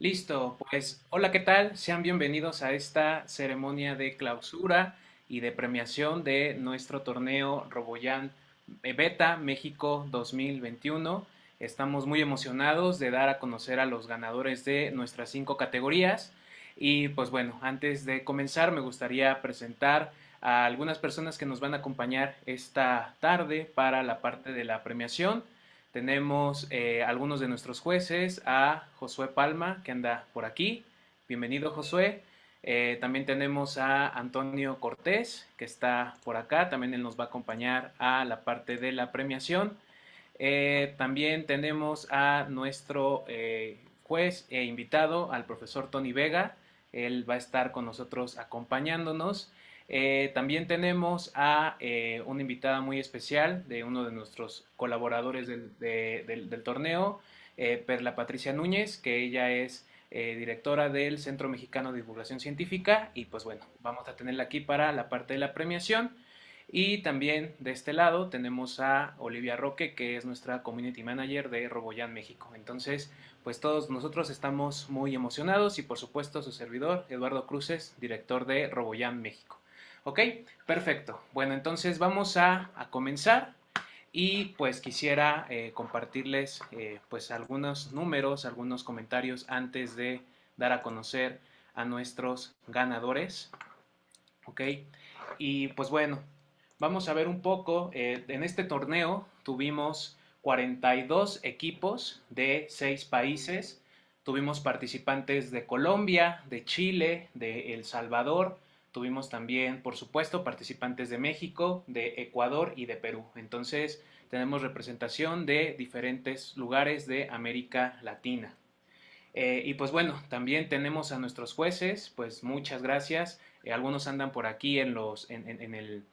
Listo, pues hola, ¿qué tal? Sean bienvenidos a esta ceremonia de clausura y de premiación de nuestro torneo Roboyan Beta México 2021. Estamos muy emocionados de dar a conocer a los ganadores de nuestras cinco categorías. Y pues bueno, antes de comenzar me gustaría presentar a algunas personas que nos van a acompañar esta tarde para la parte de la premiación. Tenemos eh, algunos de nuestros jueces, a Josué Palma, que anda por aquí. Bienvenido, Josué. Eh, también tenemos a Antonio Cortés, que está por acá. También él nos va a acompañar a la parte de la premiación. Eh, también tenemos a nuestro juez e invitado, al profesor Tony Vega. Él va a estar con nosotros acompañándonos. Eh, también tenemos a eh, una invitada muy especial de uno de nuestros colaboradores del, torneo, eh, Perla Patricia Núñez, que ella es directora del Centro Mexicano de Divulgación Científica y pues bueno, vamos a tenerla aquí para la parte de la premiación. Y también de este lado tenemos a Olivia Roque, que es nuestra Community Manager de Roboyan México. Entonces, pues todos nosotros estamos muy emocionados y por supuesto su servidor, Eduardo Cruces, director de Roboyan México. ¿Ok? Perfecto. Bueno, entonces vamos a, comenzar y pues quisiera eh, compartirles eh, pues algunos números, algunos comentarios antes de dar a conocer a nuestros ganadores. ¿Ok? Y pues bueno, vamos a ver un poco, eh, en este torneo tuvimos 42 equipos de 6 países, tuvimos participantes de Colombia, de Chile, de El Salvador, Tuvimos también, por supuesto, participantes de México, de Ecuador y de Perú. Entonces, tenemos representación de diferentes lugares de América Latina. Eh, y pues bueno, también tenemos a nuestros jueces, pues muchas gracias. Eh, algunos andan por aquí en, los, en, el,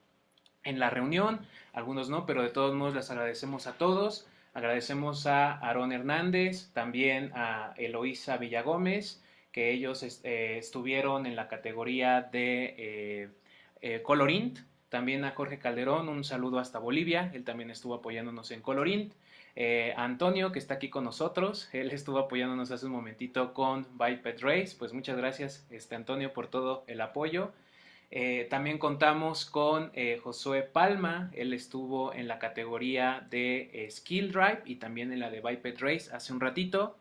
en la reunión, algunos no, pero de todos modos les agradecemos a todos. Agradecemos a Aarón Hernández, también a Eloísa Villagómez, que ellos eh, estuvieron en la categoría de eh, eh, Colorint. También a Jorge Calderón, un saludo hasta Bolivia, él también estuvo apoyándonos en Colorint. a Antonio, que está aquí con nosotros, él estuvo apoyándonos hace un momentito con Biped Race, pues muchas gracias este, Antonio por todo el apoyo. también contamos con Josué Palma, él estuvo en la categoría de Skill Drive y también en la de Biped Race hace un ratito.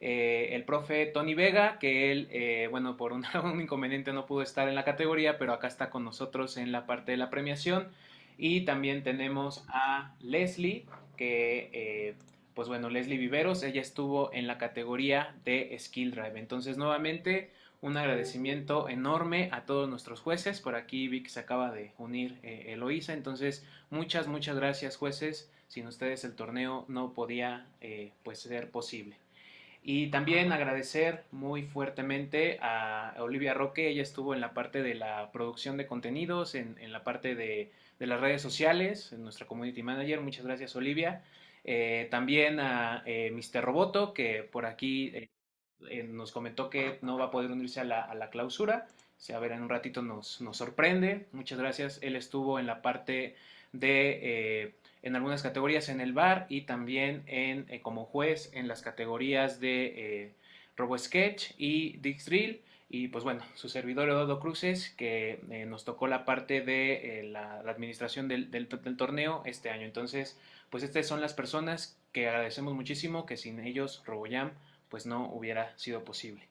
Eh, el profe Tony Vega, que él, eh, bueno, por un, inconveniente no pudo estar en la categoría, pero acá está con nosotros en la parte de la premiación. Y también tenemos a Leslie, que, eh, pues bueno, Leslie Viveros, ella estuvo en la categoría de Skill Drive. Entonces, nuevamente, un agradecimiento enorme a todos nuestros jueces. Por aquí vi que se acaba de unir Eloísa. Entonces, muchas, muchas gracias, jueces. Sin ustedes el torneo no podía pues ser posible. Y también agradecer muy fuertemente a Olivia Roque, ella estuvo en la parte de la producción de contenidos, en, la parte de, las redes sociales, en nuestra community manager, muchas gracias Olivia. Eh, también a eh, Mr. Roboto, que por aquí eh, nos comentó que no va a poder unirse a la, clausura, a ver, en un ratito nos sorprende, muchas gracias, él estuvo en la parte de en algunas categorías en el bar y también en, eh, como juez en las categorías de eh, RoboSketch y Dixdrill. Y pues bueno, su servidor Eduardo Cruces, que eh, nos tocó la parte de la, administración del, del, torneo este año. Entonces, pues estas son las personas que agradecemos muchísimo, que sin ellos RoboJam pues no hubiera sido posible.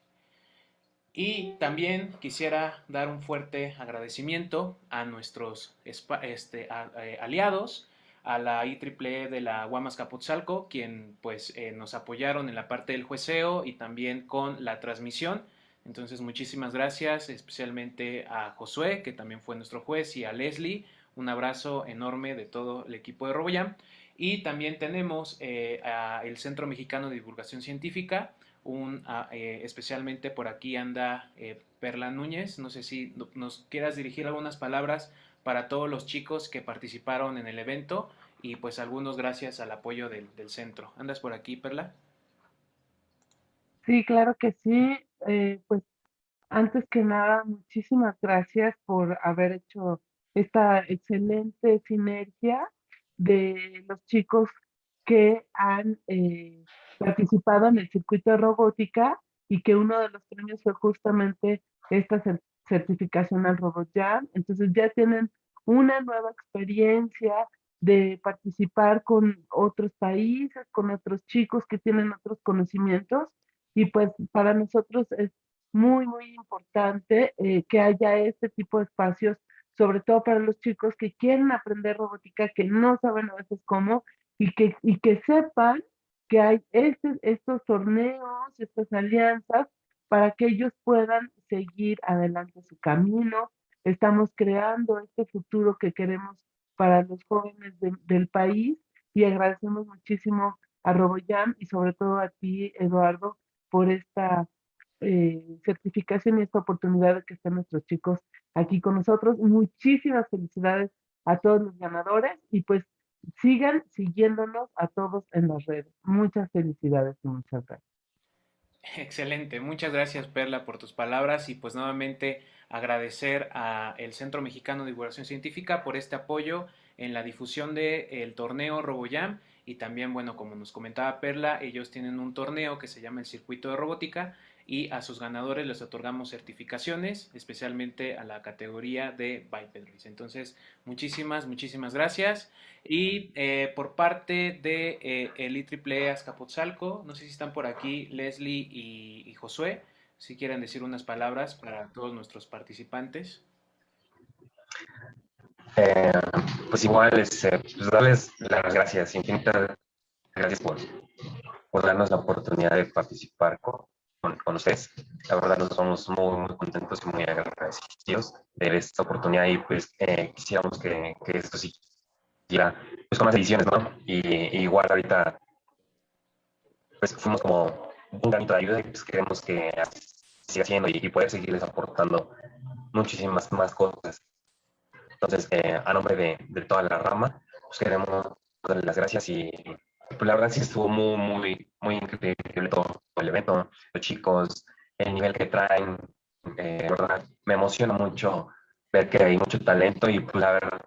Y también quisiera dar un fuerte agradecimiento a nuestros este, aliados, a la IEEE de la Guamas Capotzalco, quien pues eh, nos apoyaron en la parte del jueceo y también con la transmisión. Entonces muchísimas gracias, especialmente a Josué, que también fue nuestro juez, y a Leslie. Un abrazo enorme de todo el equipo de RoboJam. Y también tenemos eh, el Centro Mexicano de Divulgación Científica, un, eh, especialmente por aquí anda Perla Núñez. No sé si nos quieras dirigir algunas palabras para todos los chicos que participaron en el evento y pues algunos gracias al apoyo del, centro. ¿Andas por aquí, Perla? Sí, claro que sí. Eh, pues antes que nada, muchísimas gracias por haber hecho esta excelente sinergia de los chicos que han eh, participado en el circuito de robótica y que uno de los premios fue justamente esta certificación al RoboJam. Entonces ya tienen una nueva experiencia de participar con otros países, con otros chicos que tienen otros conocimientos y pues para nosotros es muy, muy importante eh, que haya este tipo de espacios, sobre todo para los chicos que quieren aprender robótica, que no saben a veces cómo y que, y que sepan que hay este, estos torneos, estas alianzas, para que ellos puedan seguir adelante su camino. Estamos creando este futuro que queremos para los jóvenes del país y agradecemos muchísimo a RoboJam y sobre todo a ti, Eduardo, por esta eh, certificación y esta oportunidad de que estén nuestros chicos aquí con nosotros. Muchísimas felicidades a todos los ganadores y pues sigan siguiéndonos a todos en las redes. Muchas felicidades y muchas gracias. Excelente, muchas gracias Perla por tus palabras y pues nuevamente agradecer al Centro Mexicano de Divulgación Científica por este apoyo en la difusión del torneo RoboJam y también, bueno, como nos comentaba Perla, ellos tienen un torneo que se llama el Circuito de Robótica y a sus ganadores les otorgamos certificaciones, especialmente a la categoría de Biped Entonces, muchísimas, muchísimas gracias. Y eh, por parte de eh, el IEEE Azcapotzalco, no sé si están por aquí Leslie y, Josué, si quieren decir unas palabras para todos nuestros participantes. Eh, pues igual, este, pues darles las gracias, infinitas gracias por, darnos la oportunidad de participar con, ustedes. La verdad, nos somos muy, muy contentos y muy agradecidos de esta oportunidad y pues eh, quisiéramos que, que, esto siguiera pues, con más ediciones, ¿no? Y, igual ahorita pues fuimos como un granito de ayuda y pues queremos que siga haciendo y, poder seguirles aportando muchísimas más cosas. Entonces, eh, a nombre de, de, toda la rama, pues queremos darle las gracias y pues la verdad sí estuvo muy, muy, muy increíble todo el evento, los chicos, el nivel que traen, eh, me emociona mucho ver que hay mucho talento y pues la verdad,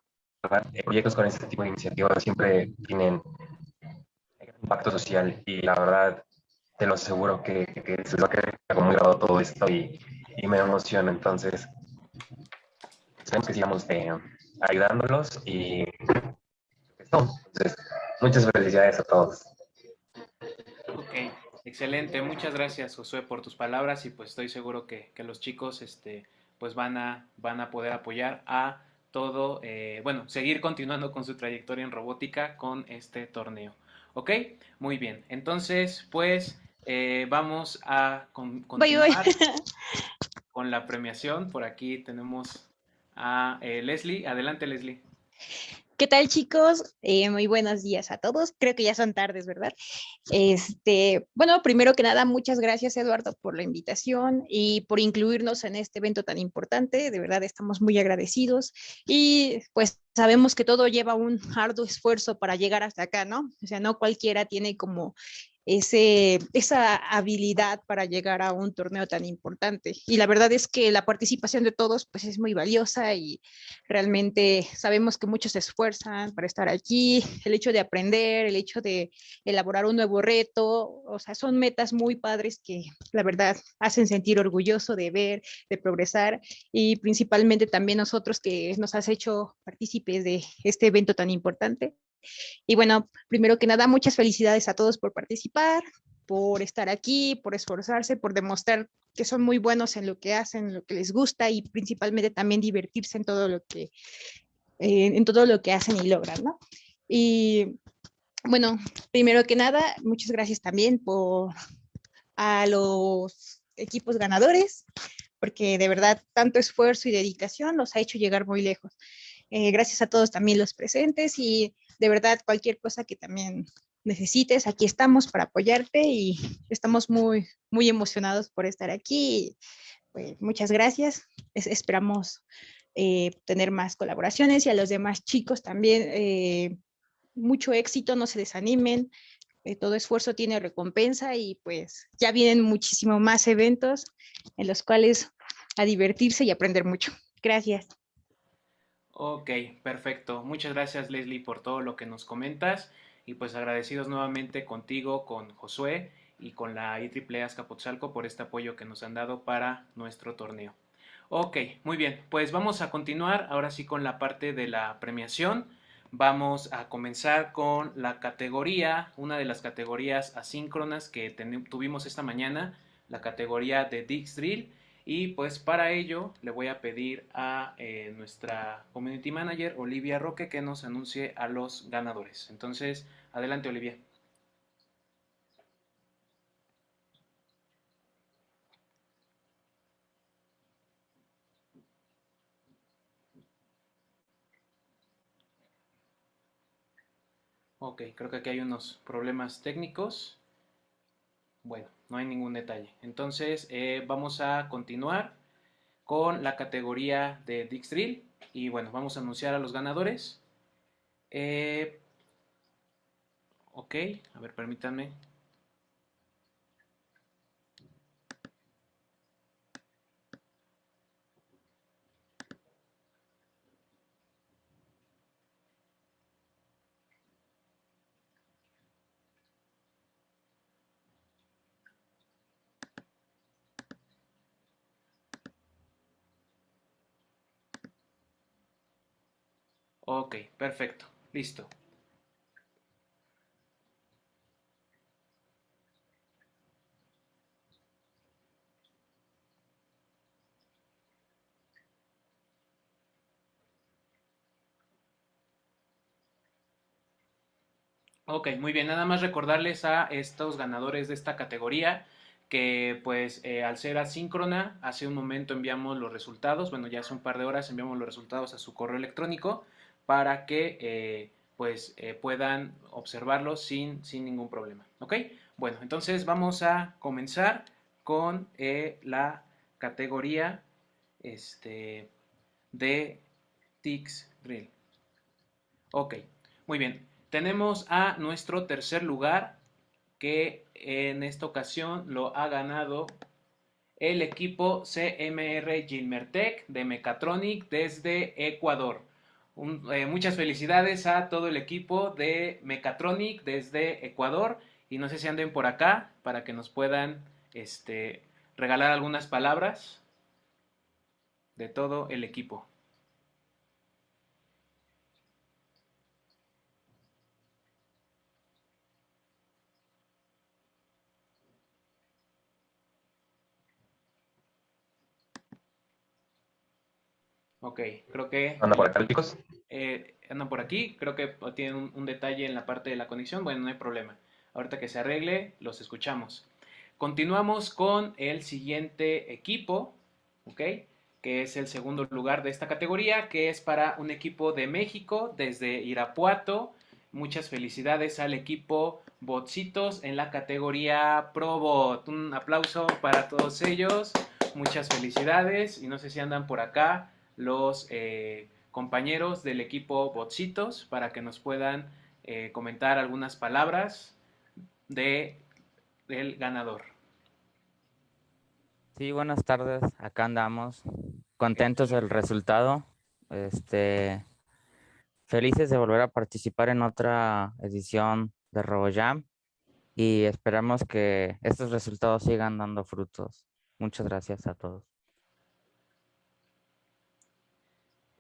eh, proyectos con este tipo de iniciativas siempre tienen impacto social y la verdad te lo aseguro que, que se va a quedar muy grabado todo esto y, me emociona, entonces esperemos que sigamos eh, ayudándolos y entonces Muchas felicidades a todos. Ok, excelente. Muchas gracias, Josué, por tus palabras y pues estoy seguro que, los chicos este, pues van a, van a poder apoyar a todo, eh, bueno, seguir continuando con su trayectoria en robótica con este torneo. ¿Ok? Muy bien. Entonces, pues eh, vamos a continuar con la premiación. Por aquí tenemos a eh, Leslie. Adelante, Leslie. ¿Qué tal chicos? Eh, muy buenos días a todos. Creo que ya son tardes, ¿verdad? Este, bueno, primero que nada, muchas gracias Eduardo por la invitación y por incluirnos en este evento tan importante. De verdad estamos muy agradecidos y pues sabemos que todo lleva un arduo esfuerzo para llegar hasta acá, ¿no? O sea, no cualquiera tiene como esa habilidad para llegar a un torneo tan importante. Y la verdad es que la participación de todos pues es muy valiosa y realmente sabemos que muchos se esfuerzan para estar aquí, el hecho de aprender, el hecho de elaborar un nuevo reto, o sea, son metas muy padres que la verdad hacen sentir orgulloso de ver, de progresar y principalmente también nosotros que nos has hecho partícipes de este evento tan importante. Y bueno, primero que nada, muchas felicidades a todos por participar, por estar aquí, por esforzarse, por demostrar que son muy buenos en lo que hacen, lo que les gusta y principalmente también divertirse en todo lo que, en todo lo que hacen y logran, ¿no? Y bueno, primero que nada, muchas gracias también por a los equipos ganadores, porque de verdad tanto esfuerzo y dedicación los ha hecho llegar muy lejos. Eh, gracias a todos también los presentes y de verdad cualquier cosa que también necesites, aquí estamos para apoyarte y estamos muy, muy emocionados por estar aquí. Pues, muchas gracias. esperamos eh, tener más colaboraciones y a los demás chicos también eh, mucho éxito, no se desanimen. todo esfuerzo tiene recompensa y pues ya vienen muchísimo más eventos en los cuales a divertirse y aprender mucho. Gracias. Ok, perfecto. Muchas gracias Leslie por todo lo que nos comentas y pues agradecidos nuevamente contigo, con Josué y con la IEEE Azcapotzalco por este apoyo que nos han dado para nuestro torneo. Ok, muy bien, pues vamos a continuar ahora sí con la parte de la premiación. Vamos a comenzar con la categoría, una de las categorías asíncronas que tuvimos esta mañana, la categoría de Dix Drill. Y pues para ello le voy a pedir a eh, nuestra Community Manager, Olivia Roque, que nos anuncie a los ganadores. Entonces, adelante Olivia. Ok, creo que aquí hay unos problemas técnicos. Bueno, no hay ningún detalle. Entonces, eh, vamos a continuar con la categoría de Dijkstrill. Y bueno, vamos a anunciar a los ganadores. Eh, ok, a ver, permítanme. Ok, perfecto, listo. Ok, muy bien, nada más recordarles a estos ganadores de esta categoría que pues eh, al ser asíncrona, hace un momento enviamos los resultados, bueno ya hace un par de horas enviamos los resultados a su correo electrónico para que eh, pues eh, puedan observarlo sin, sin, ningún problema. ¿Ok? Bueno, entonces vamos a comenzar con eh, la categoría este, de Tix Drill. Ok, muy bien. Tenemos a nuestro tercer lugar que en esta ocasión lo ha ganado el equipo CMR Gilmertech de Mechatronic desde Ecuador. Eh, muchas felicidades a todo el equipo de Mechatronic desde Ecuador y no sé si anden por acá para que nos puedan este, regalar algunas palabras de todo el equipo. Ok, creo que... ¿Andan por acá, chicos? Eh, andan por aquí, creo que tienen un, detalle en la parte de la conexión, bueno, no hay problema. Ahorita que se arregle, los escuchamos. Continuamos con el siguiente equipo, ok, que es el segundo lugar de esta categoría, que es para un equipo de México desde Irapuato. Muchas felicidades al equipo Botsitos en la categoría ProBot. Un aplauso para todos ellos. Muchas felicidades y no sé si andan por acá los eh, compañeros del equipo Botsitos para que nos puedan eh, comentar algunas palabras de, del ganador. Sí, buenas tardes. Acá andamos contentos del resultado. Este, felices de volver a participar en otra edición de RoboJam y esperamos que estos resultados sigan dando frutos. Muchas gracias a todos.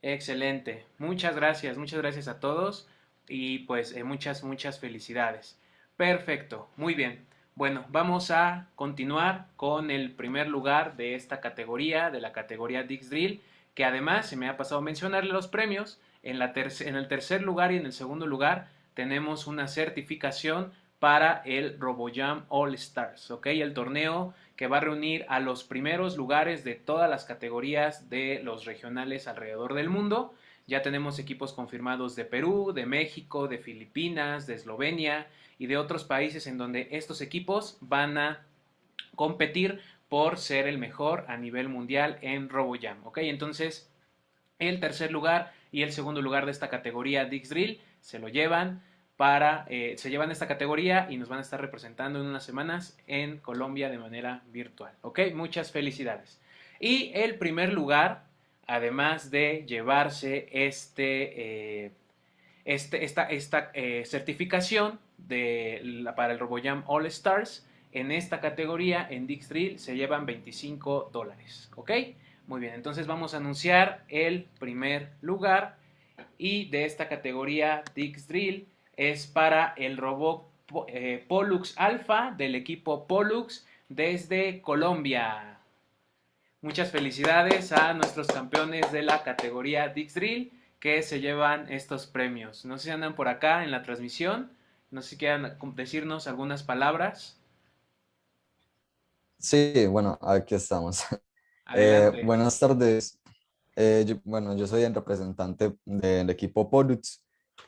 Excelente. Muchas gracias, muchas gracias a todos y pues eh, muchas, muchas felicidades. Perfecto, muy bien. Bueno, vamos a continuar con el primer lugar de esta categoría, de la categoría Dix Drill, que además se me ha pasado mencionarle los premios. En, la en el tercer lugar y en el segundo lugar tenemos una certificación para el RoboJam All Stars, ¿ok? El torneo que va a reunir a los primeros lugares de todas las categorías de los regionales alrededor del mundo. Ya tenemos equipos confirmados de Perú, de México, de Filipinas, de Eslovenia y de otros países en donde estos equipos van a competir por ser el mejor a nivel mundial en RoboJam, ¿ok? Entonces, el tercer lugar y el segundo lugar de esta categoría Dix Drill se lo llevan para, eh, se llevan esta categoría y nos van a estar representando en unas semanas en Colombia de manera virtual. ¿Ok? Muchas felicidades. Y el primer lugar, además de llevarse este, eh, este esta, esta eh, certificación de, para el RoboJam All Stars, en esta categoría, en Dix Drill, se llevan 25 dólares. ¿Ok? Muy bien, entonces vamos a anunciar el primer lugar y de esta categoría Dix Drill es para el robot eh, Pollux Alpha del equipo Pollux desde Colombia. Muchas felicidades a nuestros campeones de la categoría Dix Drill que se llevan estos premios. No sé si andan por acá en la transmisión, no sé si quieran decirnos algunas palabras. Sí, bueno, aquí estamos. Eh, buenas tardes. Eh, bueno, yo soy el representante del equipo Pollux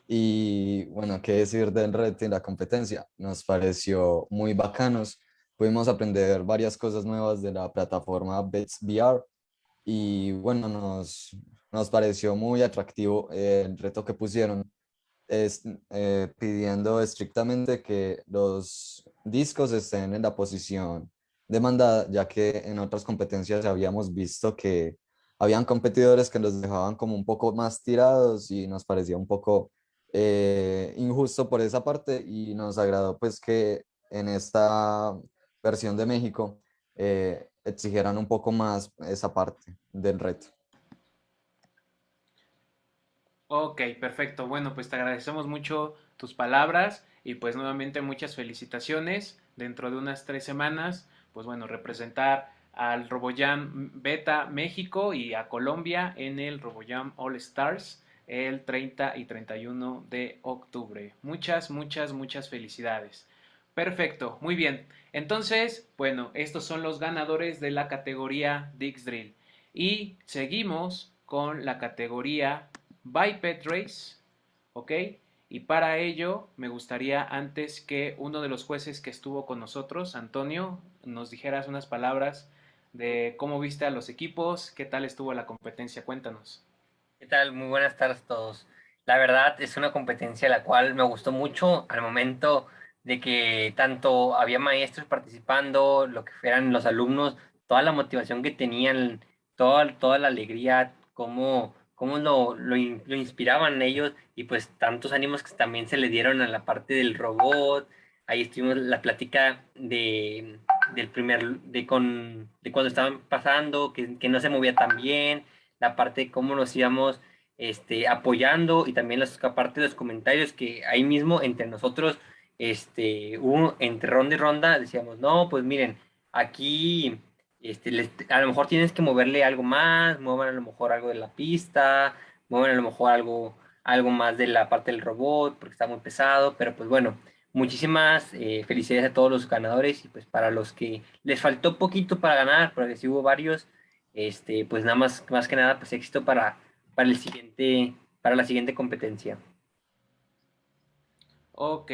y bueno, qué decir del red y la competencia. Nos pareció muy bacanos. Pudimos aprender varias cosas nuevas de la plataforma Bits VR y bueno, nos, nos pareció muy atractivo el reto que pusieron, es, eh, pidiendo estrictamente que los discos estén en la posición demandada, ya que en otras competencias habíamos visto que habían competidores que los dejaban como un poco más tirados y nos parecía un poco eh, injusto por esa parte y nos agradó pues que en esta versión de México eh, exigieran un poco más esa parte del reto. Ok, perfecto. Bueno, pues te agradecemos mucho tus palabras y pues nuevamente muchas felicitaciones. Dentro de unas tres semanas, pues bueno, representar al RoboJam Beta México y a Colombia en el RoboJam All Stars el 30 y 31 de octubre. Muchas, muchas, muchas felicidades. Perfecto, muy bien. Entonces, bueno, estos son los ganadores de la categoría Dix Drill. Y seguimos con la categoría Biped Race, ¿ok? Y para ello me gustaría antes que uno de los jueces que estuvo con nosotros, Antonio, nos dijeras unas palabras de cómo viste a los equipos, qué tal estuvo la competencia, cuéntanos. ¿Qué tal? Muy buenas tardes a todos. La verdad es una competencia la cual me gustó mucho al momento de que tanto había maestros participando, lo que fueran los alumnos, toda la motivación que tenían, toda, toda la alegría, cómo cómo lo, lo, lo, inspiraban ellos y pues tantos ánimos que también se le dieron a la parte del robot. Ahí estuvimos la plática de, del primer, de, con, de cuando estaban pasando, que, que, no se movía tan bien, la parte de cómo nos íbamos este, apoyando y también la parte de los comentarios que ahí mismo entre nosotros, este, hubo, entre ronda y ronda, decíamos, no, pues miren, aquí este, a lo mejor tienes que moverle algo más, muevan a lo mejor algo de la pista, muevan a lo mejor algo, algo más de la parte del robot, porque está muy pesado, pero pues bueno, muchísimas eh, felicidades a todos los ganadores y pues para los que les faltó poquito para ganar, porque sí hubo varios, este, pues nada más, más que nada, pues éxito para, para, el siguiente, para la siguiente competencia. Ok,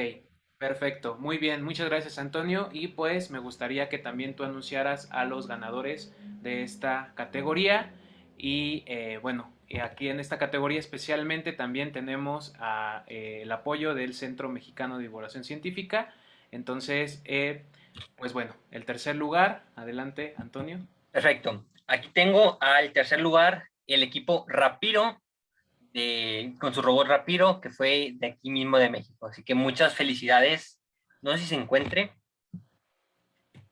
Perfecto, muy bien, muchas gracias Antonio. Y pues me gustaría que también tú anunciaras a los ganadores de esta categoría. Y eh, bueno, aquí en esta categoría especialmente también tenemos eh, el apoyo del Centro Mexicano de Divulgación Científica, entonces eh, pues bueno, el tercer lugar, adelante Antonio. Perfecto, aquí tengo al tercer lugar el equipo Rapiro con su robot Rapiro, que fue de aquí mismo de México. Así que muchas felicidades. No sé si se encuentre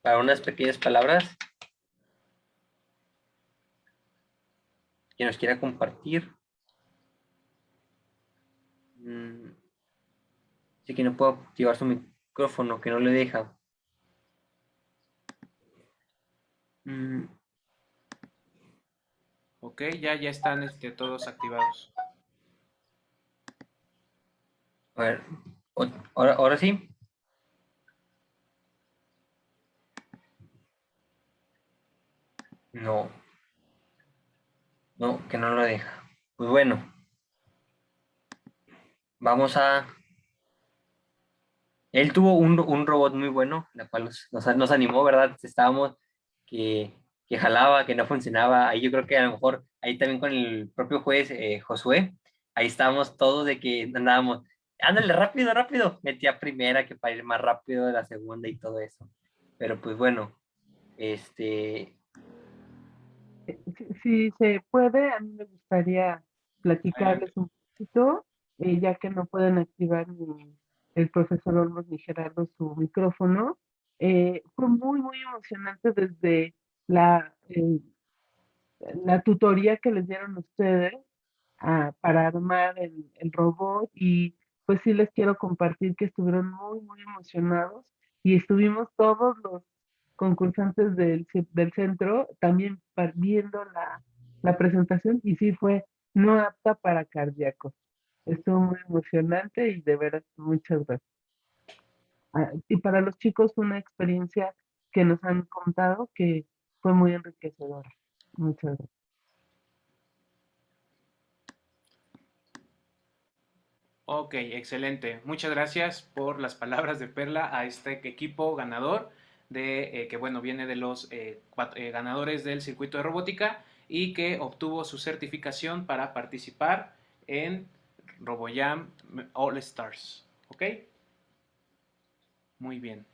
para unas pequeñas palabras. Que nos quiera compartir. Mm. Así que no puedo activar su micrófono, que no le deja. Mm. Ok, ya, ya están este, todos activados. A ver, ahora, ahora sí. No. No, que no lo deja. Pues bueno. Vamos a... Él tuvo un, un robot muy bueno, la cual nos, nos, animó, ¿verdad? Estábamos que, que, jalaba, que no funcionaba. Ahí yo creo que a lo mejor, ahí también con el propio juez eh, Josué, ahí estábamos todos de que andábamos, ándale, rápido, rápido. Metía primera que para ir más rápido de la segunda y todo eso. Pero pues bueno, este... Si, se puede, a mí me gustaría platicarles un poquito, eh, ya que no pueden activar ni el profesor Olmos ni Gerardo su micrófono. Eh, fue muy, muy emocionante desde la, eh, la tutoría que les dieron ustedes ah, para armar el, el robot y pues sí les quiero compartir que estuvieron muy, muy emocionados y estuvimos todos los concursantes del, del centro también viendo la, la presentación y sí fue no apta para cardíacos. Estuvo muy emocionante y de veras muchas gracias. Ah, y para los chicos una experiencia que nos han contado que fue muy enriquecedora. Muchas gracias. Ok, excelente. Muchas gracias por las palabras de Perla a este equipo ganador de eh, que bueno viene de los eh, eh, ganadores del circuito de robótica y que obtuvo su certificación para participar en RoboJam All Stars. ¿Ok? Muy bien.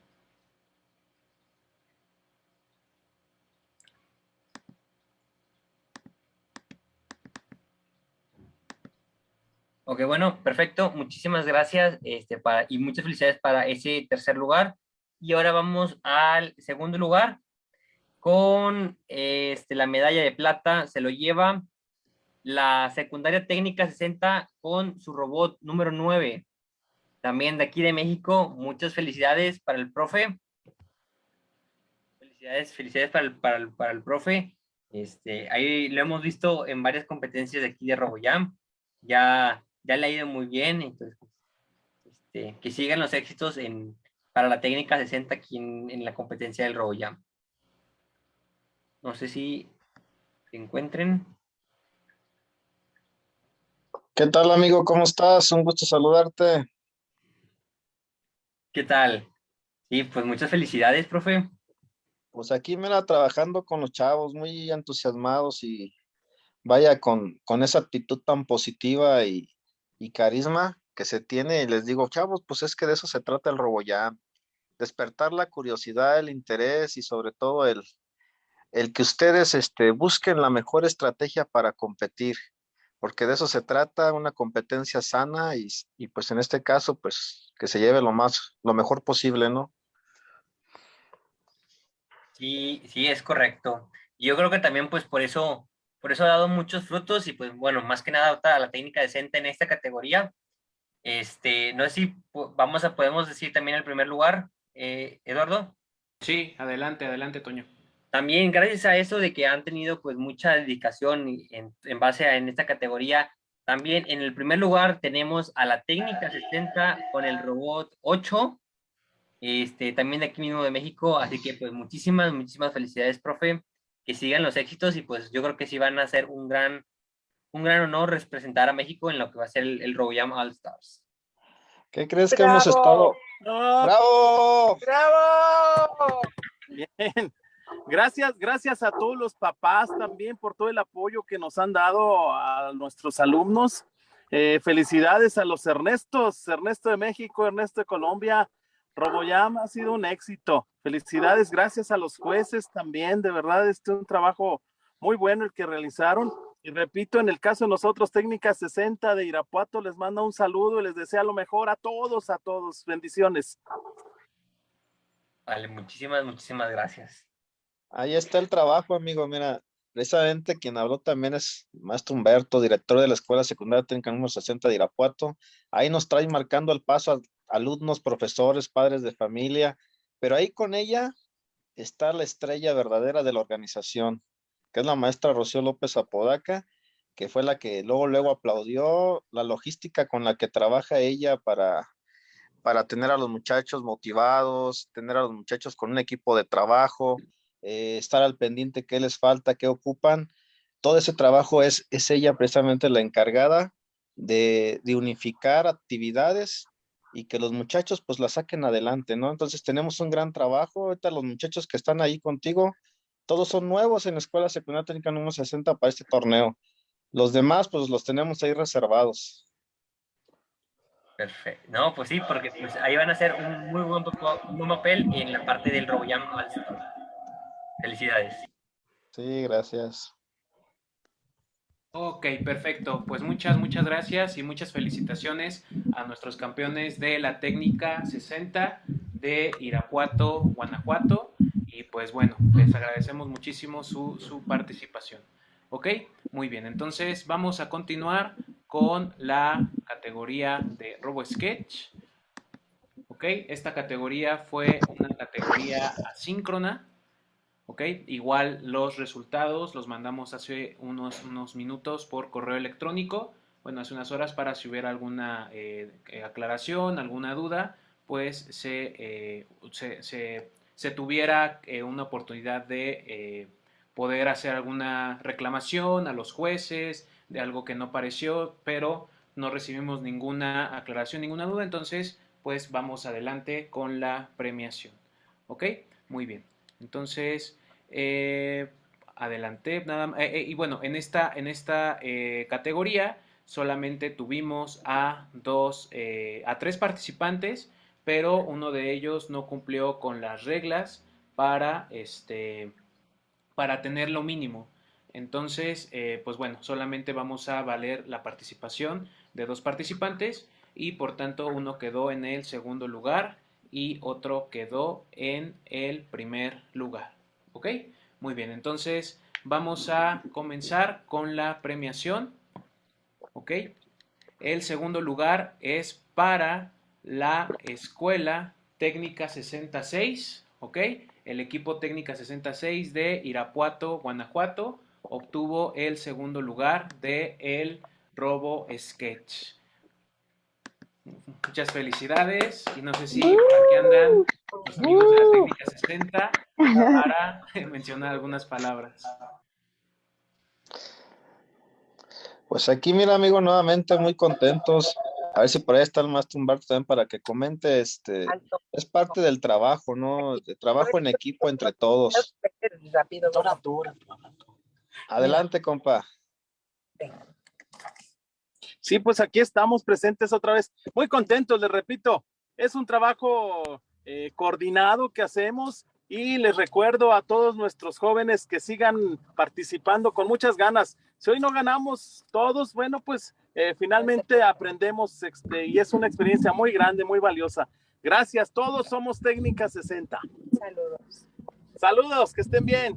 Ok, bueno, perfecto. Muchísimas gracias este, para, y muchas felicidades para ese tercer lugar. Y ahora vamos al segundo lugar con este, la medalla de plata. Se lo lleva la secundaria técnica 60 con su robot número 9. También de aquí de México, muchas felicidades para el profe. Felicidades, felicidades para el, para el, para el profe. Este, ahí lo hemos visto en varias competencias de aquí de RoboJam. Ya ya le ha ido muy bien, entonces este, que sigan los éxitos en, para la técnica 60 aquí en, la competencia del RoboJam. No sé si se encuentren. ¿Qué tal, amigo? ¿Cómo estás? Un gusto saludarte. ¿Qué tal? Sí, pues muchas felicidades, profe. Pues aquí, mira, trabajando con los chavos, muy entusiasmados y vaya con, con esa actitud tan positiva y, y carisma que se tiene, y les digo, chavos, pues es que de eso se trata el RoboJam, despertar la curiosidad, el interés y sobre todo el, el que ustedes este, busquen la mejor estrategia para competir, porque de eso se trata, una competencia sana y, y, pues en este caso, pues que se lleve lo más, lo mejor posible, ¿no? Sí, sí, es correcto. Yo creo que también pues por eso por eso ha dado muchos frutos y pues bueno, más que nada la técnica decente en esta categoría. Este, no sé si vamos a, podemos decir también el primer lugar, eh, Eduardo. Sí, adelante, adelante, Toño. También gracias a eso de que han tenido pues mucha dedicación en, en base a en esta categoría, también en el primer lugar tenemos a la técnica 60 con el robot 8, este, también de aquí mismo de México, así que pues muchísimas, muchísimas felicidades, profe que sigan los éxitos y pues yo creo que sí van a ser un gran, un gran honor representar a México en lo que va a ser el, el All Stars. ¿Qué crees que hemos estado? ¡Bravo! ¡Bravo! Bien. Gracias, gracias a todos los papás también por todo el apoyo que nos han dado a nuestros alumnos. Eh, felicidades a los Ernestos, Ernesto de México, Ernesto de Colombia, RoboJam ha sido un éxito. Felicidades, gracias a los jueces también, de verdad, este es un trabajo muy bueno el que realizaron. Y repito, en el caso de nosotros, Técnica 60 de Irapuato, les manda un saludo y les desea lo mejor a todos, a todos. Bendiciones. Vale, muchísimas, muchísimas gracias. Ahí está el trabajo, amigo. Mira, precisamente quien habló también es Maestro Humberto, director de la Escuela Secundaria Técnica número 60 de Irapuato. Ahí nos trae marcando el paso alumnos, profesores, padres de familia, pero ahí con ella está la estrella verdadera de la organización, que es la maestra Rocío López Apodaca, que fue la que luego, luego aplaudió la logística con la que trabaja ella para, para tener a los muchachos motivados, tener a los muchachos con un equipo de trabajo, eh, estar al pendiente qué les falta, qué ocupan. Todo ese trabajo es, es ella precisamente la encargada de, de unificar actividades y que los muchachos pues la saquen adelante, ¿no? Entonces tenemos un gran trabajo, ahorita los muchachos que están ahí contigo, todos son nuevos en la Escuela Secundaria Técnica número 60 para este torneo. Los demás pues los tenemos ahí reservados. Perfecto. No, pues sí, porque pues, ahí van a hacer un muy buen, papel en la parte del RoboJam. Felicidades. Sí, gracias. Ok, perfecto. Pues muchas, muchas gracias y muchas felicitaciones a nuestros campeones de la técnica 60 de Irapuato, Guanajuato. Y pues bueno, les agradecemos muchísimo su, su participación. ¿Ok? Muy bien, entonces vamos a continuar con la categoría de RoboSketch. ¿Ok? Esta categoría fue una categoría asíncrona. ¿Ok? Igual los resultados los mandamos hace unos, unos minutos por correo electrónico. Bueno, hace unas horas para si hubiera alguna eh, aclaración, alguna duda, pues se, eh, se, tuviera eh, una oportunidad de poder hacer alguna reclamación a los jueces de algo que no pareció, pero no recibimos ninguna aclaración, ninguna duda, entonces pues vamos adelante con la premiación. ¿Ok? Muy bien. Entonces, eh. Nada, eh, eh, y bueno, en esta, en esta categoría solamente tuvimos a dos, a tres participantes, pero uno de ellos no cumplió con las reglas para este para tener lo mínimo. Entonces, eh, pues bueno, solamente vamos a valer la participación de dos participantes y por tanto uno quedó en el segundo lugar y otro quedó en el primer lugar. ¿Ok? Muy bien, entonces vamos a comenzar con la premiación. ¿Ok? El segundo lugar es para la Escuela Técnica 66. ¿Ok? el equipo Técnica 66 de Irapuato, Guanajuato, obtuvo el segundo lugar de Robo Sketch. Muchas felicidades y no sé si por aquí andan los amigos de la Técnica 60 para mencionar algunas palabras. Pues aquí, mira, amigo, nuevamente muy contentos a ver si por ahí está el Master Humberto también para que comente, este, es parte del trabajo, ¿no? De trabajo en equipo entre todos. Adelante, compa. Sí, pues aquí estamos presentes otra vez. Muy contentos, les repito. Es un trabajo eh, coordinado que hacemos y les recuerdo a todos nuestros jóvenes que sigan participando con muchas ganas. Si hoy no ganamos todos, bueno, pues eh, finalmente aprendemos este, y es una experiencia muy grande, muy valiosa. Gracias, todos somos Técnica 60. Saludos. Saludos, que estén bien.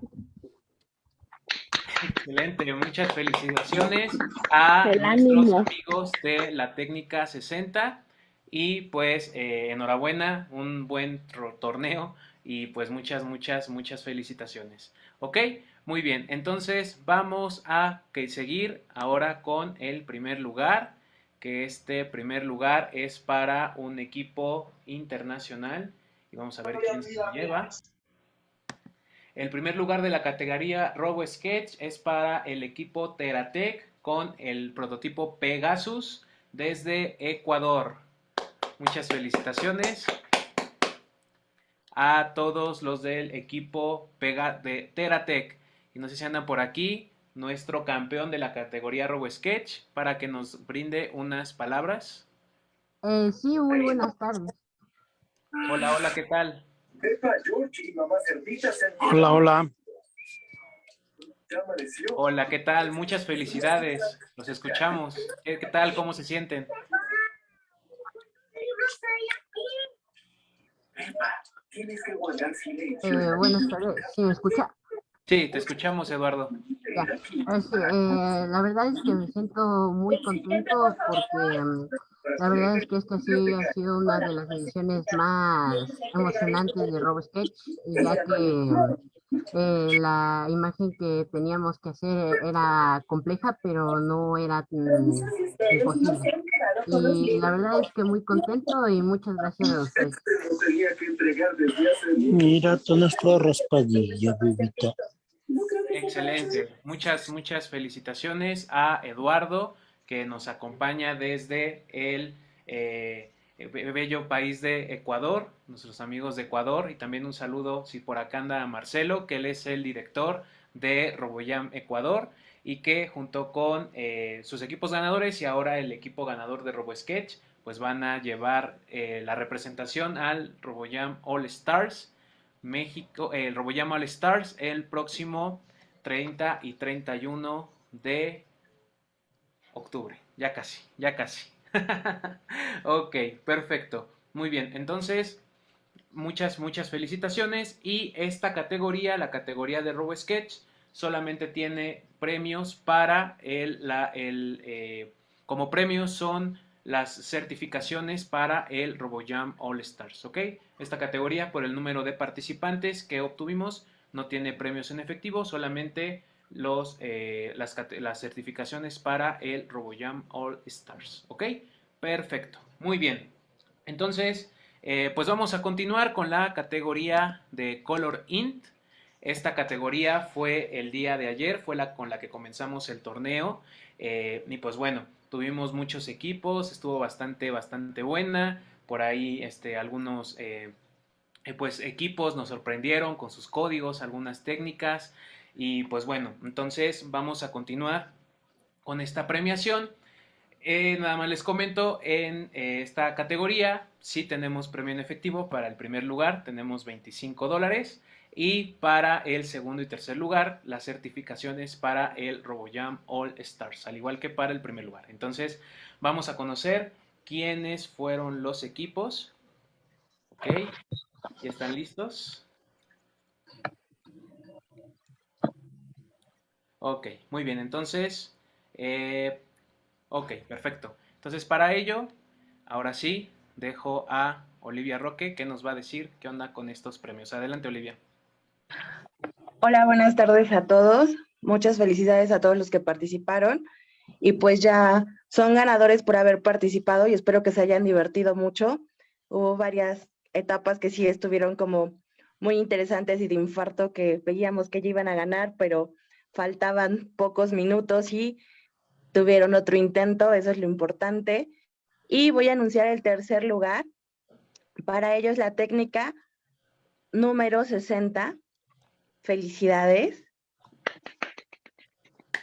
Excelente, muchas felicitaciones a nuestros amigos de la Técnica 60 y pues eh, enhorabuena, un buen torneo y pues muchas, muchas, muchas felicitaciones. ¿Ok? Muy bien, entonces vamos a seguir ahora con el primer lugar, que este primer lugar es para un equipo internacional y vamos a ver quién se lleva. El primer lugar de la categoría Robo Sketch es para el equipo Teratec con el prototipo Pegasus desde Ecuador. Muchas felicitaciones a todos los del equipo Pega de Teratec. Y no sé si andan por aquí nuestro campeón de la categoría Robo Sketch para que nos brinde unas palabras. Eh, sí, muy buenas tardes. Hola, hola, ¿qué tal? Hola, hola. Hola, ¿qué tal? Muchas felicidades. Los escuchamos. ¿Qué, qué tal? ¿Cómo se sienten? Tienes que guardar silencio. Eh, buenas tardes, ¿sí me escucha? Sí, te escuchamos, Eduardo. Ya. eh, la verdad es que me siento muy contento porque mm, la verdad es que esta sí ha sido una de las ediciones más emocionantes de RoboSketch, ya que eh, la imagen que teníamos que hacer era compleja, pero no era mm, imposible. Y la verdad es que muy contento y muchas gracias a ustedes. Mira, tú no estás raspadilla, bebita. Excelente. Muchas, muchas felicitaciones a Eduardo, que nos acompaña desde el eh, bello país de Ecuador, nuestros amigos de Ecuador, y también un saludo, si por acá anda Marcelo, que él es el director de Roboyam Ecuador y que junto con eh, sus equipos ganadores y ahora el equipo ganador de RoboSketch, pues van a llevar eh, la representación al RoboJam All Stars México, el RoboJam All Stars el próximo 30 y 31 de octubre. Ya casi, ya casi. ok, perfecto. Muy bien, entonces muchas, muchas felicitaciones. Y esta categoría, la categoría de RoboSketch, solamente tiene premios para el, la, el eh, como premios son las certificaciones para el RoboJam All Stars, ¿ok? Esta categoría por el número de participantes que obtuvimos no tiene premios en efectivo, solamente los, eh, las, certificaciones para el RoboJam All Stars, ¿ok? Perfecto, muy bien. Entonces, eh, pues vamos a continuar con la categoría de Color Int. Esta categoría fue el día de ayer, fue la con la que comenzamos el torneo. Eh, y pues bueno, tuvimos muchos equipos, estuvo bastante, bastante buena. Por ahí este, algunos pues, equipos nos sorprendieron con sus códigos, algunas técnicas. Y pues bueno, entonces vamos a continuar con esta premiación. Eh, nada más les comento, en esta categoría sí tenemos premio en efectivo para el primer lugar, tenemos 25 dólares. Y para el segundo y tercer lugar, las certificaciones para el RoboJam All Stars, al igual que para el primer lugar. Entonces, vamos a conocer quiénes fueron los equipos. Ok, ¿ya están listos? Ok, muy bien, entonces, eh, ok, perfecto. Entonces, para ello, ahora sí, dejo a Olivia Roque que nos va a decir qué onda con estos premios. Adelante, Olivia. Hola, buenas tardes a todos. Muchas felicidades a todos los que participaron. Y pues ya son ganadores por haber participado y espero que se hayan divertido mucho. Hubo varias etapas que sí estuvieron como muy interesantes y de infarto que veíamos que ya iban a ganar, pero faltaban pocos minutos y tuvieron otro intento, eso es lo importante. Y voy a anunciar el tercer lugar. Para ellos la técnica número 60 Felicidades.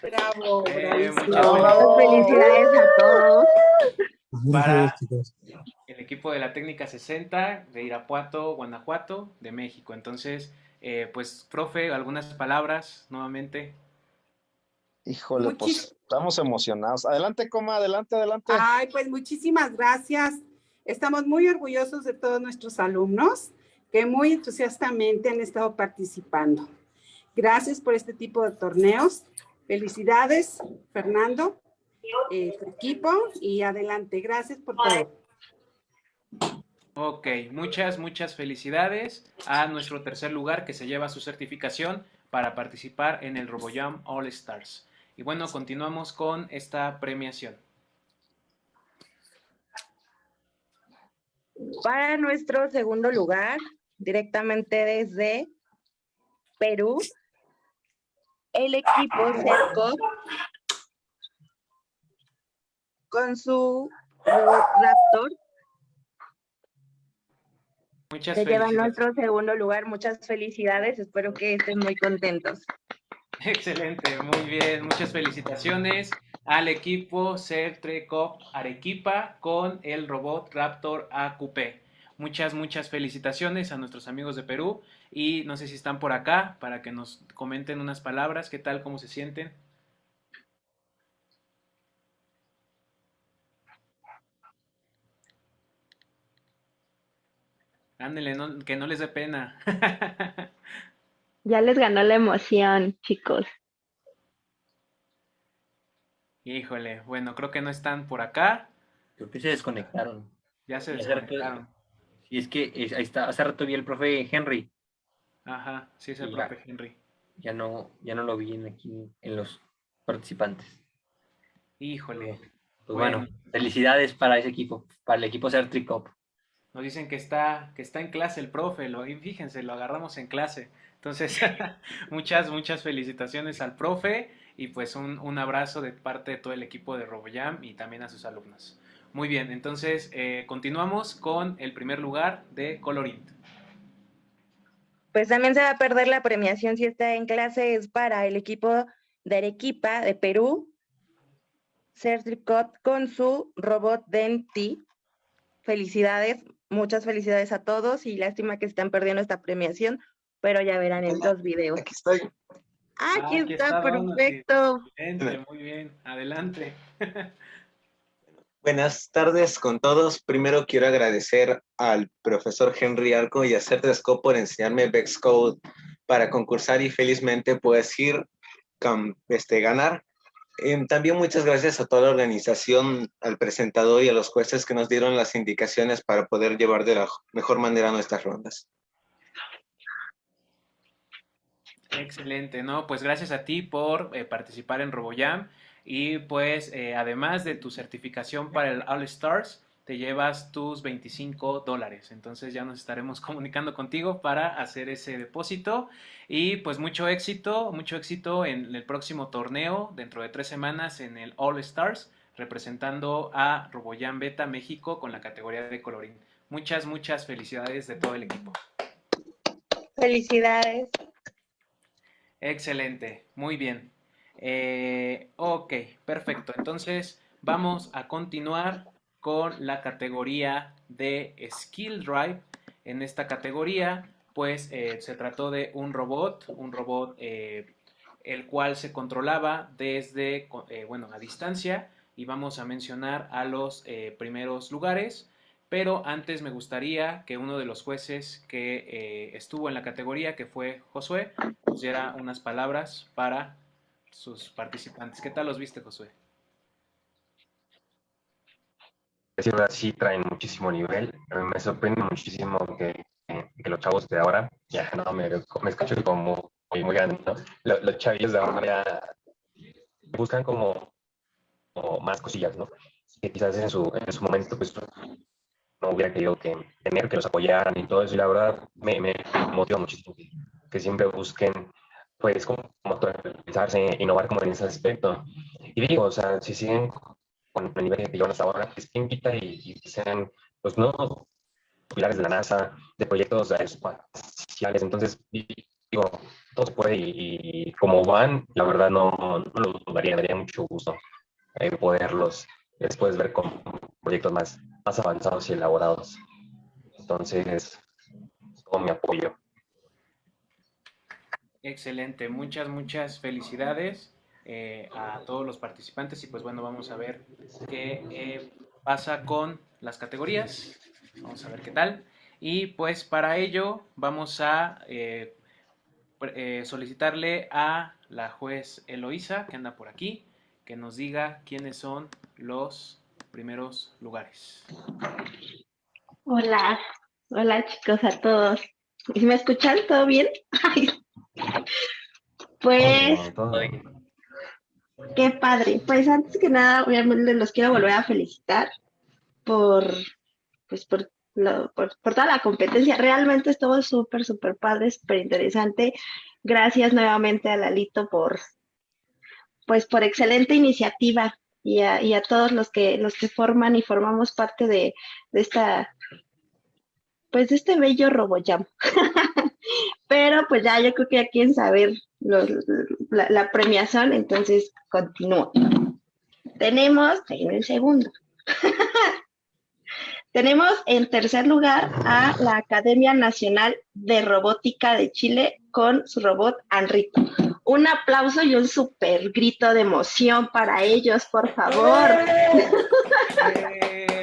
Bravo, eh, Felicidades a todos. Para el equipo de la técnica 60 de Irapuato, Guanajuato, de México. Entonces, eh, pues, profe, algunas palabras nuevamente. Híjole, pues estamos emocionados. Adelante, coma, adelante, adelante. Ay, pues muchísimas gracias. Estamos muy orgullosos de todos nuestros alumnos que muy entusiastamente han estado participando. Gracias por este tipo de torneos. Felicidades, Fernando, eh, tu equipo, y adelante. Gracias por todo. Ok, muchas, muchas felicidades a nuestro tercer lugar que se lleva su certificación para participar en el RoboJam All Stars. Y bueno, continuamos con esta premiación. Para nuestro segundo lugar, directamente desde Perú, el equipo Cerco con su Raptor Muchas se lleva nuestro segundo lugar. Muchas felicidades. Espero que estén muy contentos. Excelente, muy bien. Muchas felicitaciones al equipo Certrecop Arequipa con el robot Raptor AQP. Muchas, muchas felicitaciones a nuestros amigos de Perú y no sé si están por acá para que nos comenten unas palabras, qué tal, cómo se sienten. Ándele, que no les dé pena. ya les ganó la emoción, chicos. Híjole, bueno, creo que no están por acá. Creo que se desconectaron. Ya se desconectaron. Y es que ahí está, hace rato vi el profe Henry. Ajá, sí es el profe Henry. Ya no, ya no lo vi en aquí en los participantes. Híjole. Pues bueno, felicidades para ese equipo, para el equipo Certricop. Nos dicen que está, que está en clase el profe, lo, fíjense, lo agarramos en clase. Entonces, muchas, muchas felicitaciones al profe y pues un, un, abrazo de parte de todo el equipo de RoboJam y también a sus alumnos. Muy bien, entonces eh, continuamos con el primer lugar de Colorint. Pues también se va a perder la premiación si está en clase, es para el equipo de Arequipa de Perú, Certricot con su robot Denti. Felicidades, muchas felicidades a todos y lástima que están perdiendo esta premiación, pero ya verán en los videos. Aquí estoy. Ah, aquí, está, perfecto. muy bien, adelante. Buenas tardes con todos. Primero quiero agradecer al profesor Henry Arco y a Certesco por enseñarme Vex Code para concursar y felizmente puedes ir este, ganar. También muchas gracias a toda la organización, al presentador y a los jueces que nos dieron las indicaciones para poder llevar de la mejor manera nuestras rondas. Excelente, ¿no? Pues gracias a ti por eh, participar en RoboJam y pues eh, además de tu certificación para el All Stars, te llevas tus 25 dólares. Entonces ya nos estaremos comunicando contigo para hacer ese depósito. Y pues mucho éxito, mucho éxito en el próximo torneo dentro de tres semanas en el All Stars, representando a Roboyan Beta México con la categoría de colorín. Muchas, muchas felicidades de todo el equipo. Felicidades. Excelente, muy bien. Eh, ok, perfecto. Entonces vamos a continuar con la categoría de Skill Drive. En esta categoría, pues eh, se trató de un robot, un robot eh, el cual se controlaba desde, bueno, a distancia y vamos a mencionar a los primeros lugares. Pero antes me gustaría que uno de los jueces que estuvo en la categoría, que fue Josué, nos diera unas palabras para sus participantes. ¿Qué tal los viste, Josué? Sí, sí traen muchísimo nivel. Me sorprende muchísimo que, que los chavos de ahora, ya no me, me escucho como muy, muy grande, ¿no? Los, los chavillos de ahora ya buscan como, más cosillas, ¿no? Que quizás en su, en su momento pues no hubiera querido que tener, que los apoyaran y todo eso. Y la verdad me, me motiva muchísimo que siempre busquen pues como, actualizarse, innovar como en ese aspecto. Y digo, o sea, si siguen con el nivel que llevan hasta ahora, que se invita y, sean pues nuevos pilares de la NASA, de proyectos espaciales, entonces digo, todo se puede y, como van, la verdad no, no lo dudaría, daría mucho gusto eh, poderlos después ver con proyectos más, más avanzados y elaborados. Entonces, todo mi apoyo. Excelente, muchas, muchas felicidades eh, a todos los participantes y pues bueno, vamos a ver qué eh, pasa con las categorías. Vamos a ver qué tal. Y pues para ello vamos a eh, solicitarle a la juez Eloísa, que anda por aquí, que nos diga quiénes son los primeros lugares. Hola, hola chicos a todos. ¿Me escuchan? ¿Todo bien? Pues, qué padre. Pues antes que nada, obviamente los quiero volver a felicitar por, pues por, por, toda la competencia. Realmente estuvo súper, súper padre, súper interesante. Gracias nuevamente a Lalito por, pues por excelente iniciativa y a, y a todos los que, los que forman y formamos parte de, de esta, pues este bello RoboJam. Pero pues ya yo creo que ya quieren saber la, premiación, entonces continúo. Tenemos, en el segundo. Tenemos en tercer lugar a la Academia Nacional de Robótica de Chile con su robot Anrito. Un aplauso y un super grito de emoción para ellos, por favor. Eh,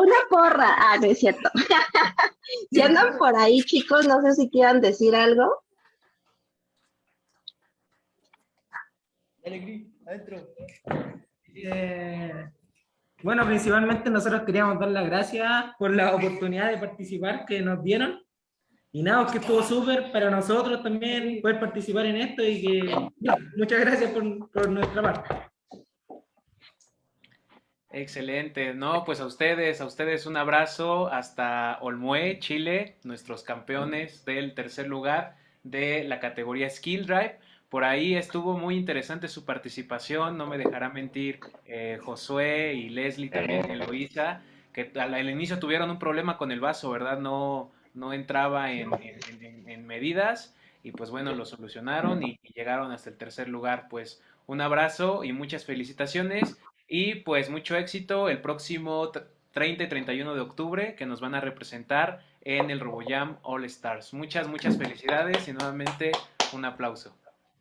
una porra. Ah, no es cierto. si andan por ahí, chicos, no sé si quieran decir algo. Eh, bueno, principalmente nosotros queríamos dar las gracias por la oportunidad de participar que nos dieron. Y nada, que estuvo súper para nosotros también poder participar en esto y que muchas gracias por, por nuestra parte. Excelente, no, pues a ustedes, a ustedes un abrazo hasta Olmué, Chile, nuestros campeones del tercer lugar de la categoría Skill Drive. Por ahí estuvo muy interesante su participación, no me dejará mentir eh, Josué y Leslie también, Eloisa, que al, inicio tuvieron un problema con el vaso, ¿verdad? No, no entraba en, en medidas y pues bueno, lo solucionaron y llegaron hasta el tercer lugar. Pues un abrazo y muchas felicitaciones y pues mucho éxito el próximo 30 y 31 de octubre que nos van a representar en el RoboJam All Stars. Muchas, muchas felicidades y nuevamente un aplauso.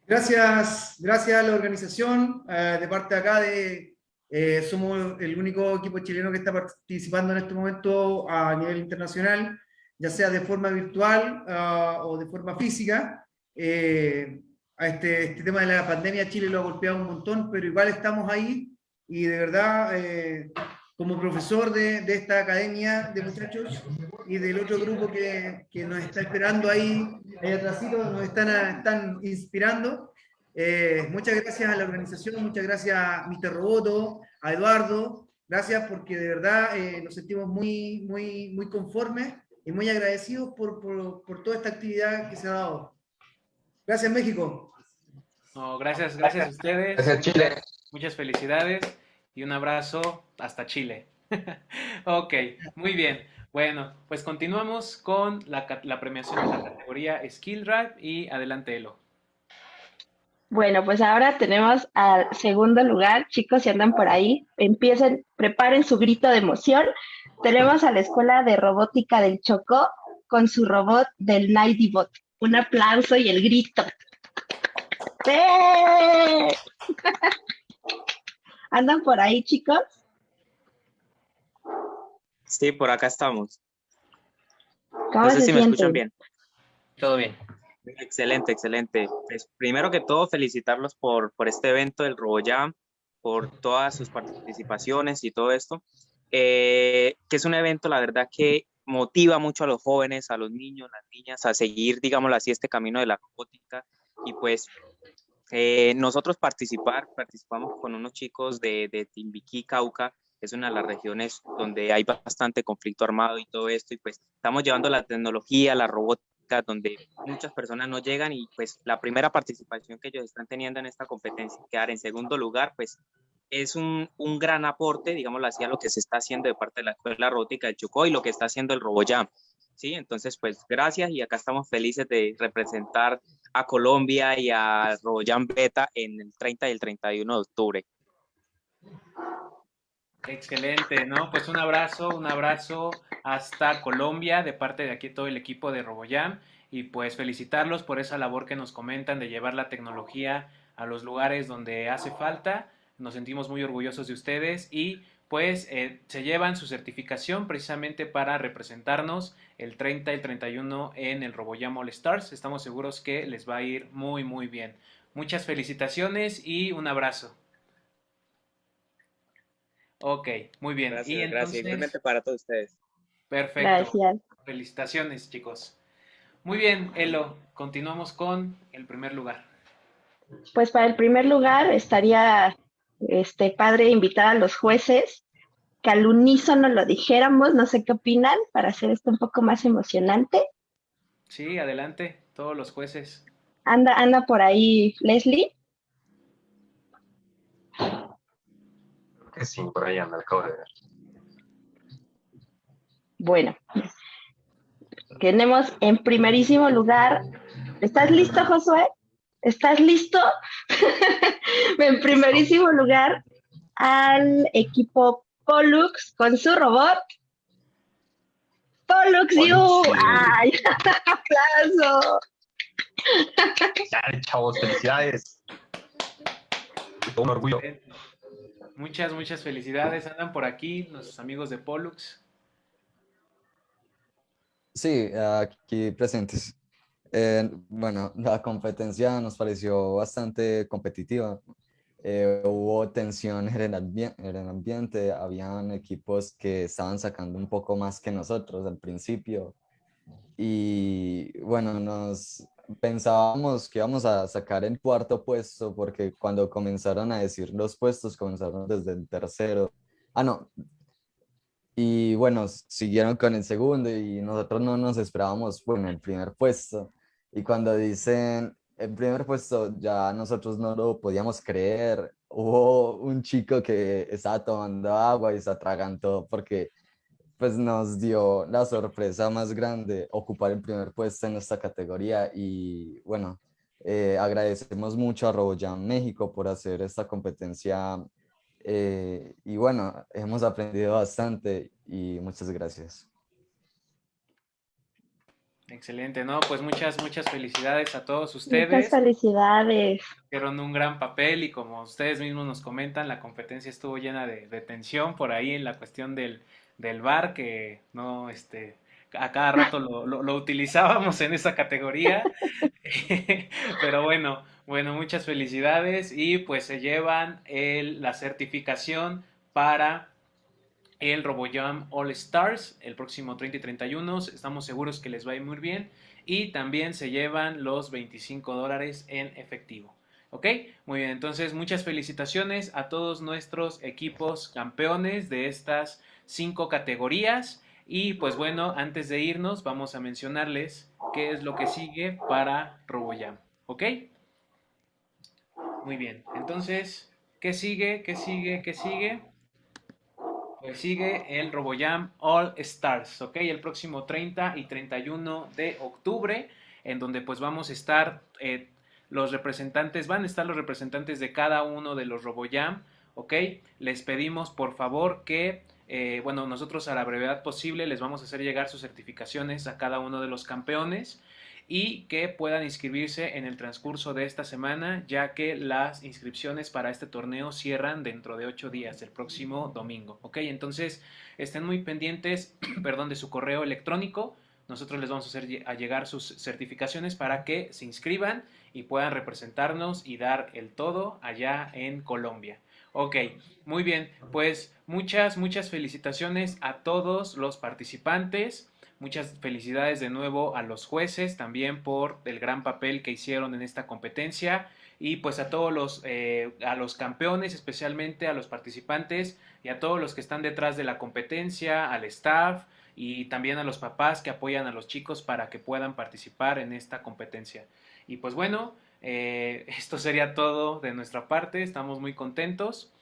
Gracias, gracias a la organización, eh, de parte de acá de, eh, somos el único equipo chileno que está participando en este momento a nivel internacional, ya sea de forma virtual uh, o de forma física. Eh, a este, este, tema de la pandemia Chile lo ha golpeado un montón, pero igual estamos ahí y de verdad, eh, como profesor de, de, esta academia de muchachos y del otro grupo que, que nos está esperando ahí, ahí atrás, nos están, están inspirando. Eh, muchas gracias a la organización, muchas gracias a Mr. Roboto, a Eduardo, gracias porque de verdad eh, nos sentimos muy, muy, muy conformes y muy agradecidos por, por, por, toda esta actividad que se ha dado. Gracias México. No, gracias, gracias a ustedes. Gracias Chile. Muchas felicidades y un abrazo hasta Chile. ok, muy bien. Bueno, pues continuamos con la, premiación de la categoría Skill Drive y adelante Elo. Bueno, pues ahora tenemos al segundo lugar. Chicos, si andan por ahí, empiecen, preparen su grito de emoción. Tenemos a la Escuela de Robótica del Chocó con su robot del Nightbot. Un aplauso y el grito. ¿Andan por ahí, chicos? Sí, por acá estamos. ¿Cómo no sé se si me escuchan bien. Todo bien. Excelente, excelente. Pues, primero que todo, felicitarlos por, por este evento del RoboJam, por todas sus participaciones y todo esto, eh, que es un evento, la verdad, que motiva mucho a los jóvenes, a los niños, las niñas, a seguir, digámoslo así, este camino de la robótica. Y pues eh, nosotros participar, participamos con unos chicos de, de Timbiquí, Cauca, es una de las regiones donde hay bastante conflicto armado y todo esto, y pues estamos llevando la tecnología, la robótica, donde muchas personas no llegan y pues la primera participación que ellos están teniendo en esta competencia, quedar en segundo lugar, pues es un, un gran aporte, digámoslo así, lo que se está haciendo de parte de la Escuela Robótica del Chocó y lo que está haciendo el RoboJam. Sí, entonces pues gracias y acá estamos felices de representar a Colombia y a RoboJam Beta en el 30 y el 31 de octubre. Excelente, ¿no? Pues un abrazo, un abrazo hasta Colombia de parte de aquí todo el equipo de RoboJam y pues felicitarlos por esa labor que nos comentan de llevar la tecnología a los lugares donde hace falta. Nos sentimos muy orgullosos de ustedes y pues eh, se llevan su certificación precisamente para representarnos el 30 y el 31 en el RoboJam All Stars. Estamos seguros que les va a ir muy muy bien. Muchas felicitaciones y un abrazo. Ok, muy bien. Gracias, y entonces, gracias. Igualmente para todos ustedes. Perfecto. Gracias. Felicitaciones, chicos. Muy bien, Elo, continuamos con el primer lugar. Pues para el primer lugar estaría este padre invitar a los jueces que al unísono lo dijéramos, no sé qué opinan, para hacer esto un poco más emocionante. Sí, adelante, todos los jueces. Anda, anda por ahí Leslie. Que sí, por ahí anda, acabo de ver. Bueno, tenemos en primerísimo lugar, ¿estás listo, Josué? ¿Estás listo? en primerísimo lugar al equipo Pollux con su robot. Pollux You. ¡Ay! ¡Aplauso! Chavos, felicidades. Un orgullo. Muchas, muchas felicidades. Andan por aquí nuestros amigos de Pollux. Sí, aquí presentes. Eh, bueno, la competencia nos pareció bastante competitiva. Eh, hubo tensión en el, en el ambiente, habían equipos que estaban sacando un poco más que nosotros al principio. Y bueno, nos pensábamos que íbamos a sacar el cuarto puesto porque cuando comenzaron a decir los puestos, comenzaron desde el tercero. Ah, no, y bueno, siguieron con el segundo y nosotros no nos esperábamos bueno, el primer puesto. Y cuando dicen el primer puesto, ya nosotros no lo podíamos creer. Hubo un chico que estaba tomando agua y se atragantó porque pues nos dio la sorpresa más grande ocupar el primer puesto en esta categoría y bueno, eh, agradecemos mucho a RoboJam México por hacer esta competencia eh, y bueno, hemos aprendido bastante y muchas gracias. Excelente, ¿no? Pues muchas, muchas felicidades a todos ustedes. Muchas felicidades. Hicieron un gran papel y como ustedes mismos nos comentan, la competencia estuvo llena de, tensión por ahí en la cuestión del, del bar, que no, este, a cada rato lo, lo, utilizábamos en esa categoría. Pero bueno, bueno, muchas felicidades y pues se llevan el, la certificación para el RoboJam All Stars el próximo 30 y 31. Estamos seguros que les va a ir muy bien. Y también se llevan los 25 dólares en efectivo. ¿Ok? Muy bien, entonces muchas felicitaciones a todos nuestros equipos campeones de estas cinco categorías. Y pues bueno, antes de irnos vamos a mencionarles qué es lo que sigue para RoboJam. ¿Ok? Muy bien, entonces, ¿qué sigue? ¿Qué sigue? ¿Qué sigue? Pues sigue el RoboJam All Stars, ¿ok? El próximo 30 y 31 de octubre, en donde pues vamos a estar eh, los representantes, van a estar los representantes de cada uno de los RoboJam, ¿ok? Les pedimos por favor que, eh, bueno, nosotros a la brevedad posible les vamos a hacer llegar sus certificaciones a cada uno de los campeones y que puedan inscribirse en el transcurso de esta semana, ya que las inscripciones para este torneo cierran dentro de ocho días, el próximo domingo. ¿Ok? Entonces, estén muy pendientes, perdón, de su correo electrónico. Nosotros les vamos a hacer llegar sus certificaciones para que se inscriban y puedan representarnos y dar el todo allá en Colombia. Ok, muy bien, pues muchas, muchas felicitaciones a todos los participantes. Muchas felicidades de nuevo a los jueces también por el gran papel que hicieron en esta competencia. Y pues a todos los, eh, a los campeones, especialmente a los participantes y a todos los que están detrás de la competencia, al staff y también a los papás que apoyan a los chicos para que puedan participar en esta competencia. Y pues bueno, eh, esto sería todo de nuestra parte, estamos muy contentos,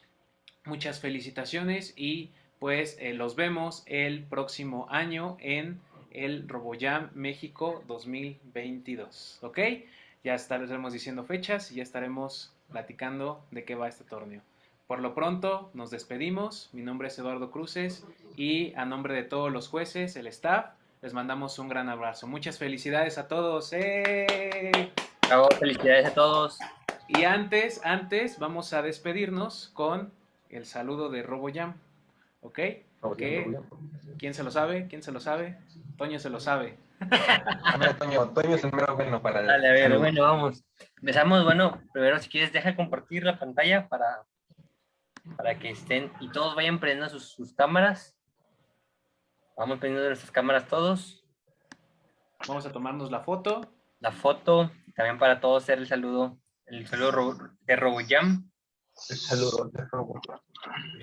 muchas felicitaciones y pues eh, los vemos el próximo año en el RoboJam México 2022. ¿Ok? Ya estaremos diciendo fechas y ya estaremos platicando de qué va este torneo. Por lo pronto, nos despedimos. Mi nombre es Eduardo Cruces y a nombre de todos los jueces, el staff, les mandamos un gran abrazo. Muchas felicidades a todos. ¡Eh! felicidades a todos. Y antes, antes, vamos a despedirnos con el saludo de RoboJam. ¿Ok? ¿Quién se lo sabe? ¿Quién se lo sabe? Toño se lo sabe. Toño, Toño es el mero bueno para... Dale, a ver, bueno, vamos. Empezamos, bueno, primero si quieres deja compartir la pantalla para, para que estén y todos vayan prendiendo sus, sus cámaras. Vamos prendiendo nuestras cámaras todos. Vamos a tomarnos la foto. La foto, también para todos hacer el saludo, el saludo de RoboJam. El saludo de RoboJam.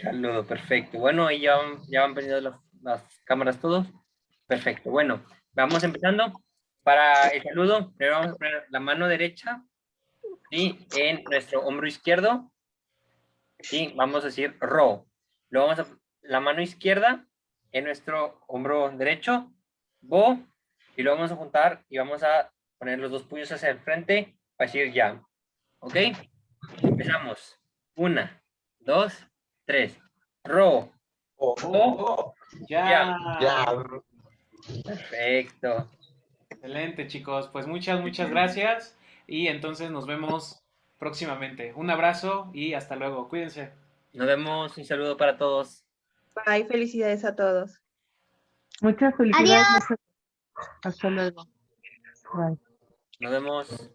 Saludo, perfecto. Bueno, ahí ya ya van prendiendo las, cámaras todos. Perfecto, bueno, vamos empezando. Para el saludo, primero vamos a poner la mano derecha y en nuestro hombro izquierdo. Y vamos a decir ro. Luego vamos a la mano izquierda en nuestro hombro derecho, bo, y lo vamos a juntar y vamos a poner los dos puños hacia el frente para decir ya. ¿Ok? Empezamos. Una, dos, tres. Ro. Oh, ya. ya. Perfecto. Excelente, chicos. Pues muchas, muchas gracias. Y entonces nos vemos próximamente. Un abrazo y hasta luego. Cuídense. Nos vemos. Un saludo para todos. Bye. Felicidades a todos. Muchas felicidades. Hasta luego. Nos vemos.